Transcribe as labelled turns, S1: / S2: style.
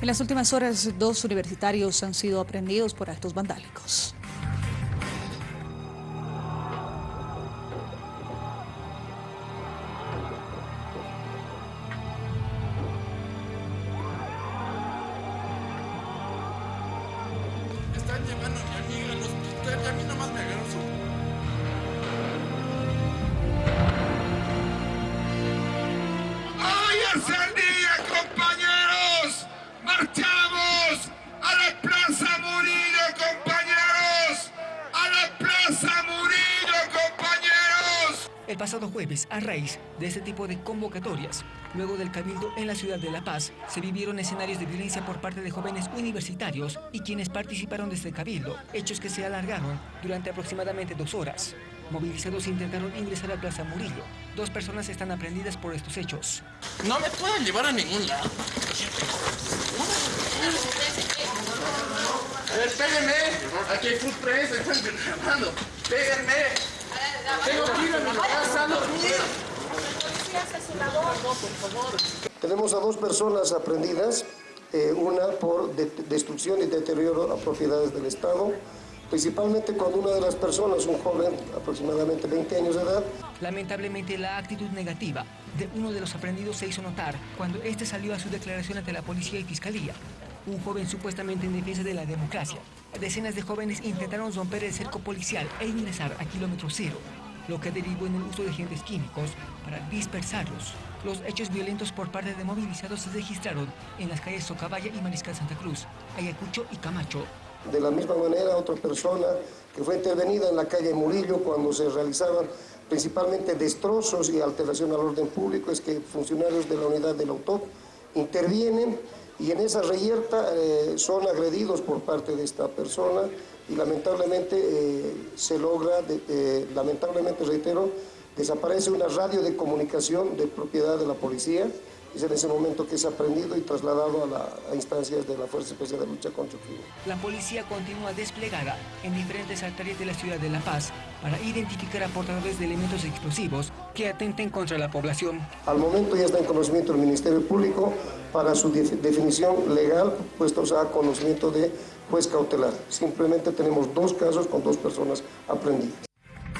S1: En las últimas horas, dos universitarios han sido aprendidos por actos vandálicos.
S2: Pasado jueves, a raíz de este tipo de convocatorias, luego del cabildo en la ciudad de La Paz, se vivieron escenarios de violencia por parte de jóvenes universitarios y quienes participaron de este cabildo, hechos que se alargaron durante aproximadamente dos horas. Movilizados intentaron ingresar a Plaza Murillo. Dos personas están aprendidas por estos hechos.
S3: No me pueden llevar a ningún lado. A ver, péguenme. Aquí hay food press, están grabando. Péguenme. Tengo que ir a mi no
S4: Tenemos a dos personas aprendidas, eh, una por de- destrucción y deterioro a propiedades del Estado, principalmente cuando una de las personas, un joven aproximadamente 20 años de edad,
S2: Lamentablemente, la actitud negativa de uno de los aprendidos se hizo notar cuando este salió a su declaración ante la policía y fiscalía. Un joven supuestamente en defensa de la democracia. Decenas de jóvenes intentaron romper el cerco policial e ingresar a kilómetro cero, lo que derivó en el uso de agentes químicos para dispersarlos. Los hechos violentos por parte de movilizados se registraron en las calles Socabaya y Mariscal Santa Cruz, Ayacucho y Camacho,
S4: de la misma manera otra persona que fue intervenida en la calle Murillo cuando se realizaban principalmente destrozos y alteración al orden público, es que funcionarios de la unidad del autor intervienen y en esa reyerta eh, son agredidos por parte de esta persona y lamentablemente eh, se logra, eh, lamentablemente reitero, desaparece una radio de comunicación de propiedad de la policía, es en ese momento que es aprendido y trasladado a, la- instancias de la Fuerza Especial de Lucha contra el Crimen.
S2: La policía continúa desplegada en diferentes altares de la ciudad de La Paz para identificar a portadores de elementos explosivos que atenten contra la población.
S4: Al momento ya está en conocimiento del Ministerio Público para su def- definición legal, puestos a conocimiento de juez cautelar. Simplemente tenemos dos casos con dos personas aprendidas.